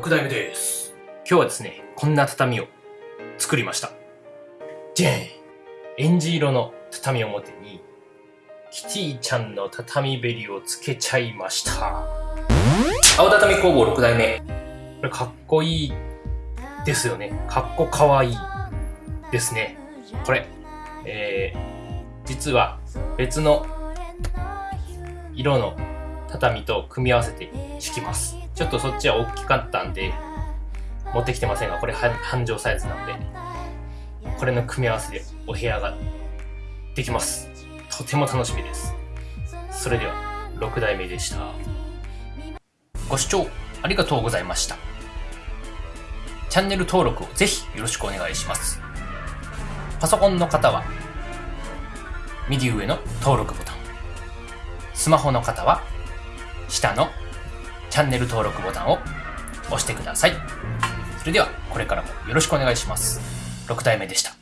6代目です。今日はですね、こんな畳を作りました。じゃんエンジ色の畳表に、キティちゃんの畳べりをつけちゃいました。青畳工房6代目。これかっこいいですよね。かっこかわいいですね。これ、えー、実は別の色の畳と組み合わせて敷きます。ちょっとそっちは大きかったんで、持ってきてませんが、これ半畳サイズなんで、これの組み合わせでお部屋ができます。とても楽しみです。それでは、6代目でした。ご視聴ありがとうございました。チャンネル登録をぜひよろしくお願いします。パソコンの方は、右上の登録ボタン。スマホの方は、下のチャンネル登録ボタンを押してください。それでは、これからもよろしくお願いします。6体目でした。